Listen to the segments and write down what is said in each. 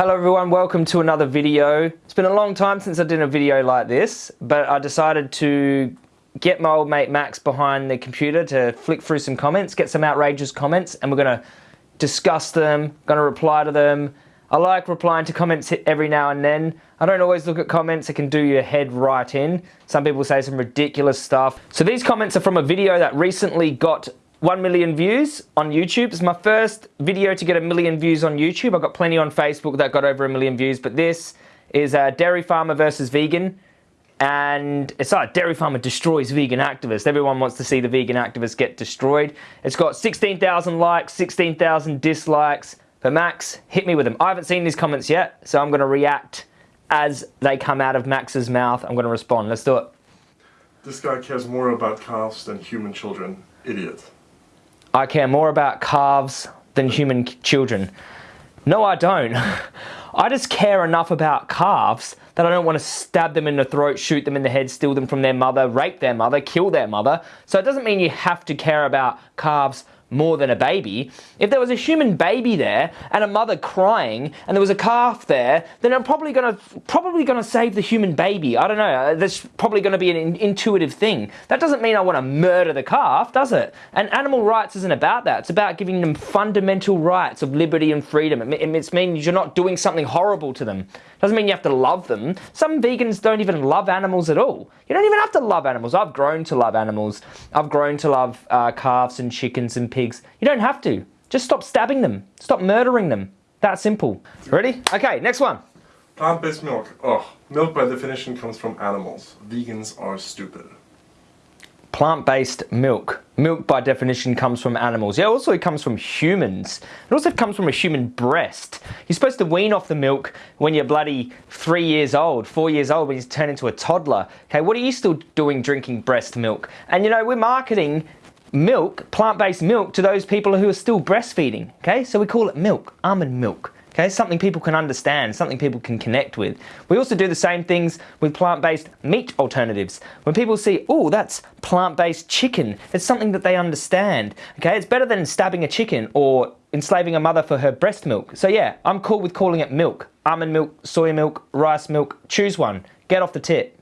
Hello everyone, welcome to another video. It's been a long time since I did a video like this, but I decided to get my old mate Max behind the computer to flick through some comments, get some outrageous comments, and we're gonna discuss them, gonna reply to them. I like replying to comments every now and then. I don't always look at comments, it can do your head right in. Some people say some ridiculous stuff. So these comments are from a video that recently got 1 million views on YouTube. It's my first video to get a million views on YouTube. I've got plenty on Facebook that got over a million views, but this is a dairy farmer versus vegan. And it's like dairy farmer destroys vegan activist. Everyone wants to see the vegan activists get destroyed. It's got 16,000 likes, 16,000 dislikes. But Max, hit me with them. I haven't seen these comments yet, so I'm going to react as they come out of Max's mouth. I'm going to respond. Let's do it. This guy cares more about calves than human children. Idiot. I care more about calves than human children. No, I don't. I just care enough about calves that I don't want to stab them in the throat, shoot them in the head, steal them from their mother, rape their mother, kill their mother. So it doesn't mean you have to care about calves more than a baby. If there was a human baby there and a mother crying and there was a calf there, then I'm probably gonna probably gonna save the human baby. I don't know. Uh, that's probably gonna be an in intuitive thing. That doesn't mean I want to murder the calf, does it? And animal rights isn't about that. It's about giving them fundamental rights of liberty and freedom. It, it means you're not doing something horrible to them. It Doesn't mean you have to love them. Some vegans don't even love animals at all. You don't even have to love animals. I've grown to love animals. I've grown to love uh, calves and chickens and pigs. You don't have to. Just stop stabbing them. Stop murdering them. That simple. Ready? Okay, next one. Plant-based milk. Oh, milk by definition comes from animals. Vegans are stupid plant-based milk. Milk by definition comes from animals. Yeah, also it comes from humans. It also comes from a human breast. You're supposed to wean off the milk when you're bloody three years old, four years old, when you turn into a toddler. Okay, what are you still doing drinking breast milk? And you know, we're marketing milk, plant-based milk, to those people who are still breastfeeding. Okay, so we call it milk, almond milk. Okay, something people can understand, something people can connect with. We also do the same things with plant-based meat alternatives. When people see, oh, that's plant-based chicken, it's something that they understand. Okay, it's better than stabbing a chicken or enslaving a mother for her breast milk. So yeah, I'm cool with calling it milk. Almond milk, soy milk, rice milk, choose one. Get off the tit.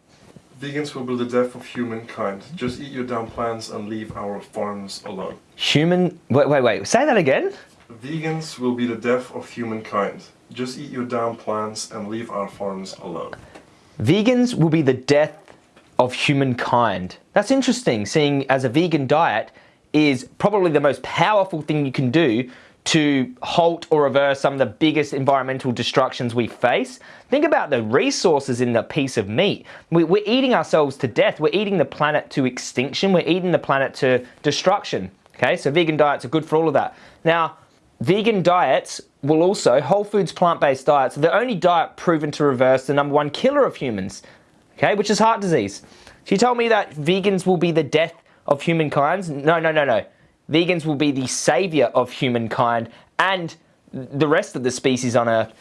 Vegans will be the death of humankind. Just eat your damn plants and leave our farms alone. Human... Wait, wait, wait. Say that again? Vegans will be the death of humankind. Just eat your damn plants and leave our farms alone. Vegans will be the death of humankind. That's interesting, seeing as a vegan diet is probably the most powerful thing you can do to halt or reverse some of the biggest environmental destructions we face. Think about the resources in the piece of meat. We, are eating ourselves to death. We're eating the planet to extinction. We're eating the planet to destruction. Okay, so vegan diets are good for all of that. Now, Vegan diets will also, whole foods plant-based diets, are the only diet proven to reverse the number one killer of humans, okay, which is heart disease. You told me that vegans will be the death of humankind? No, no, no, no. Vegans will be the savior of humankind and the rest of the species on Earth.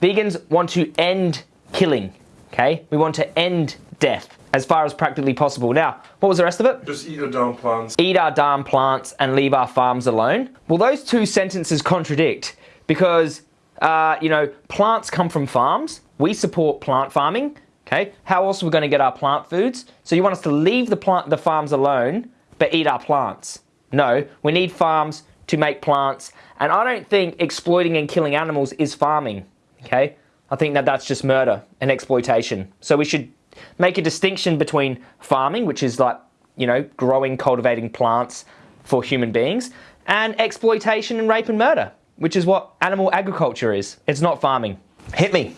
Vegans want to end killing, okay? We want to end death as far as practically possible. Now, what was the rest of it? Just eat our darn plants. Eat our darn plants and leave our farms alone. Well, those two sentences contradict because, uh, you know, plants come from farms. We support plant farming. Okay, how else are we going to get our plant foods? So you want us to leave the plant, the farms alone, but eat our plants? No, we need farms to make plants, and I don't think exploiting and killing animals is farming. Okay, I think that that's just murder and exploitation. So we should make a distinction between farming, which is like, you know, growing, cultivating plants for human beings, and exploitation and rape and murder, which is what animal agriculture is. It's not farming. Hit me.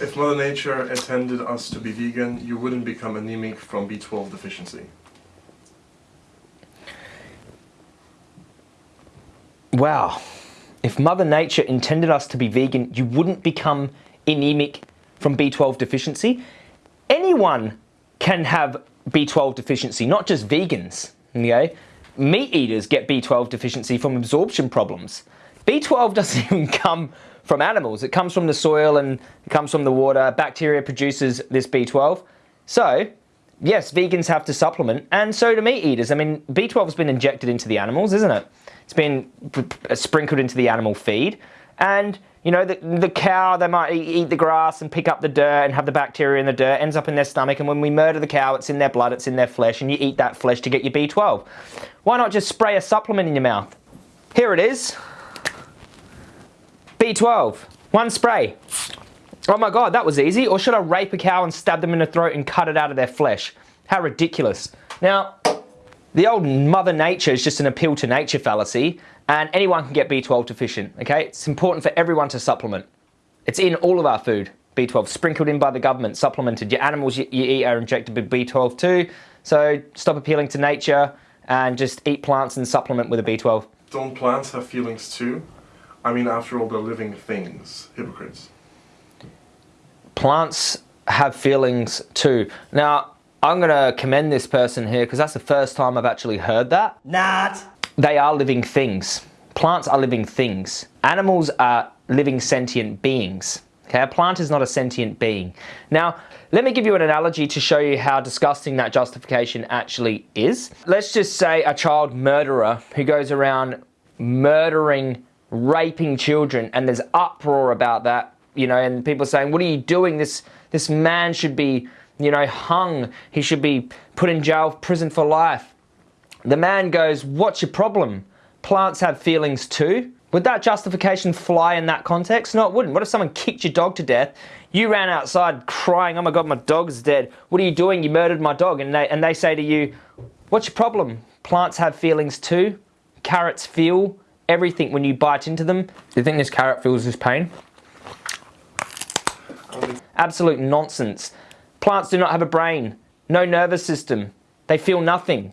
If Mother Nature intended us to be vegan, you wouldn't become anemic from B12 deficiency. Wow. If Mother Nature intended us to be vegan, you wouldn't become anemic from B12 deficiency anyone can have B12 deficiency, not just vegans, okay? Meat eaters get B12 deficiency from absorption problems. B12 doesn't even come from animals. It comes from the soil and it comes from the water. Bacteria produces this B12. So, yes, vegans have to supplement, and so do meat eaters. I mean, B12 has been injected into the animals, isn't it? It's been uh, sprinkled into the animal feed. And you know, the, the cow, they might eat the grass and pick up the dirt and have the bacteria in the dirt, ends up in their stomach. And when we murder the cow, it's in their blood, it's in their flesh, and you eat that flesh to get your B12. Why not just spray a supplement in your mouth? Here it is B12, one spray. Oh my God, that was easy. Or should I rape a cow and stab them in the throat and cut it out of their flesh? How ridiculous. Now, the old Mother Nature is just an appeal to nature fallacy, and anyone can get B12 deficient, okay? It's important for everyone to supplement. It's in all of our food, B12, sprinkled in by the government, supplemented. Your animals you, you eat are injected with B12 too, so stop appealing to nature and just eat plants and supplement with a B12. Don't plants have feelings too? I mean, after all, they're living things. Hypocrites. Plants have feelings too. Now, I'm going to commend this person here because that's the first time I've actually heard that. Not. They are living things. Plants are living things. Animals are living sentient beings. Okay, a plant is not a sentient being. Now, let me give you an analogy to show you how disgusting that justification actually is. Let's just say a child murderer who goes around murdering, raping children, and there's uproar about that, you know, and people saying, what are you doing? This, this man should be you know, hung. He should be put in jail, prison for life. The man goes, What's your problem? Plants have feelings too. Would that justification fly in that context? No, it wouldn't. What if someone kicked your dog to death? You ran outside crying, Oh my God, my dog's dead. What are you doing? You murdered my dog. And they, and they say to you, What's your problem? Plants have feelings too. Carrots feel everything when you bite into them. Do you think this carrot feels this pain? Absolute nonsense. Plants do not have a brain, no nervous system. They feel nothing.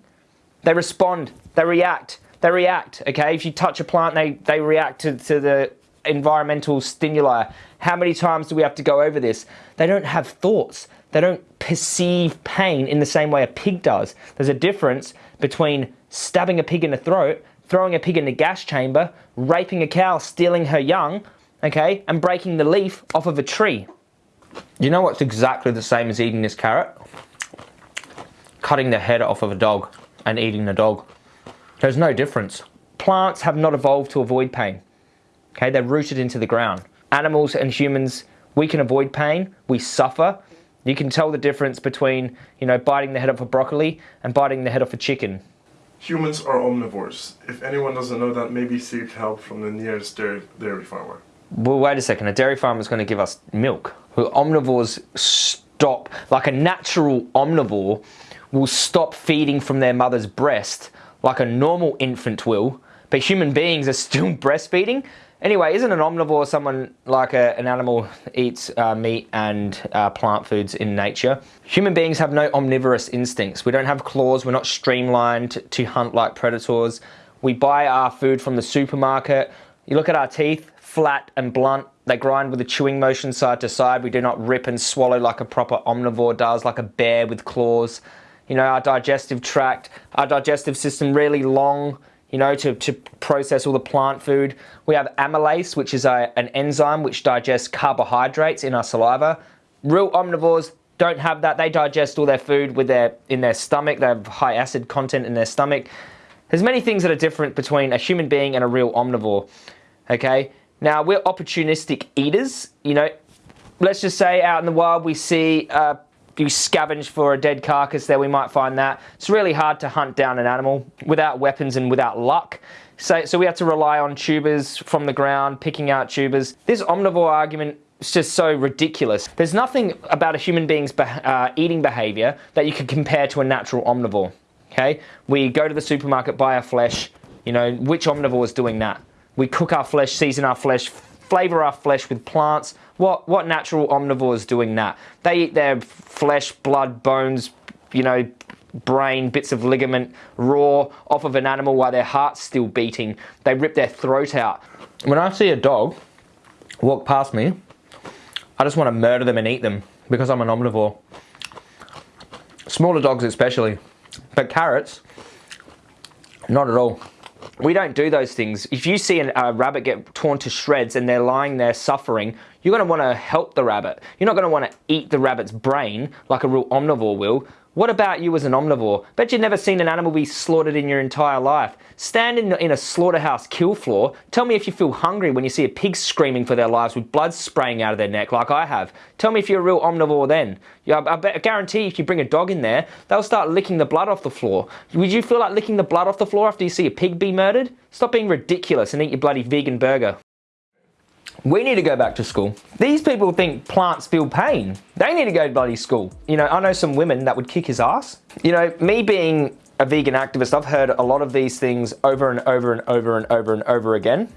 They respond, they react, they react, okay? If you touch a plant, they, they react to, to the environmental stimuli. How many times do we have to go over this? They don't have thoughts. They don't perceive pain in the same way a pig does. There's a difference between stabbing a pig in the throat, throwing a pig in the gas chamber, raping a cow, stealing her young, okay, and breaking the leaf off of a tree. You know what's exactly the same as eating this carrot? Cutting the head off of a dog and eating the dog. There's no difference. Plants have not evolved to avoid pain. Okay, they're rooted into the ground. Animals and humans, we can avoid pain, we suffer. You can tell the difference between, you know, biting the head off a broccoli and biting the head off a chicken. Humans are omnivores. If anyone doesn't know that, maybe seek help from the nearest dairy, dairy farmer. Well, wait a second. A dairy farmer is going to give us milk. Omnivores stop, like a natural omnivore will stop feeding from their mother's breast like a normal infant will, but human beings are still breastfeeding. Anyway, isn't an omnivore someone like a, an animal eats uh, meat and uh, plant foods in nature? Human beings have no omnivorous instincts. We don't have claws, we're not streamlined to hunt like predators. We buy our food from the supermarket. You look at our teeth, flat and blunt. They grind with a chewing motion side to side. We do not rip and swallow like a proper omnivore does, like a bear with claws. You know, our digestive tract, our digestive system really long, you know, to, to process all the plant food. We have amylase, which is a, an enzyme which digests carbohydrates in our saliva. Real omnivores don't have that. They digest all their food with their in their stomach. They have high acid content in their stomach. There's many things that are different between a human being and a real omnivore. Okay, now, we're opportunistic eaters. You know, let's just say out in the wild we see uh, you scavenge for a dead carcass there, we might find that. It's really hard to hunt down an animal without weapons and without luck. So, so we have to rely on tubers from the ground, picking out tubers. This omnivore argument is just so ridiculous. There's nothing about a human being's uh, eating behavior that you could compare to a natural omnivore. Okay, we go to the supermarket, buy our flesh. You know, which omnivore is doing that? We cook our flesh, season our flesh, flavor our flesh with plants. What, what natural omnivore is doing that? They eat their flesh, blood, bones, you know, brain, bits of ligament, raw, off of an animal while their heart's still beating. They rip their throat out. When I see a dog walk past me, I just want to murder them and eat them because I'm an omnivore. Smaller dogs especially. But carrots, not at all. We don't do those things. If you see a rabbit get torn to shreds and they're lying there suffering, you're going to want to help the rabbit. You're not going to want to eat the rabbit's brain like a real omnivore will. What about you as an omnivore? Bet you've never seen an animal be slaughtered in your entire life. Stand in, in a slaughterhouse kill floor. Tell me if you feel hungry when you see a pig screaming for their lives with blood spraying out of their neck like I have. Tell me if you're a real omnivore then. Yeah, I, I guarantee if you bring a dog in there, they'll start licking the blood off the floor. Would you feel like licking the blood off the floor after you see a pig be murdered? Stop being ridiculous and eat your bloody vegan burger. We need to go back to school. These people think plants feel pain. They need to go to bloody school. You know, I know some women that would kick his ass. You know, me being a vegan activist, I've heard a lot of these things over and over and over and over and over again.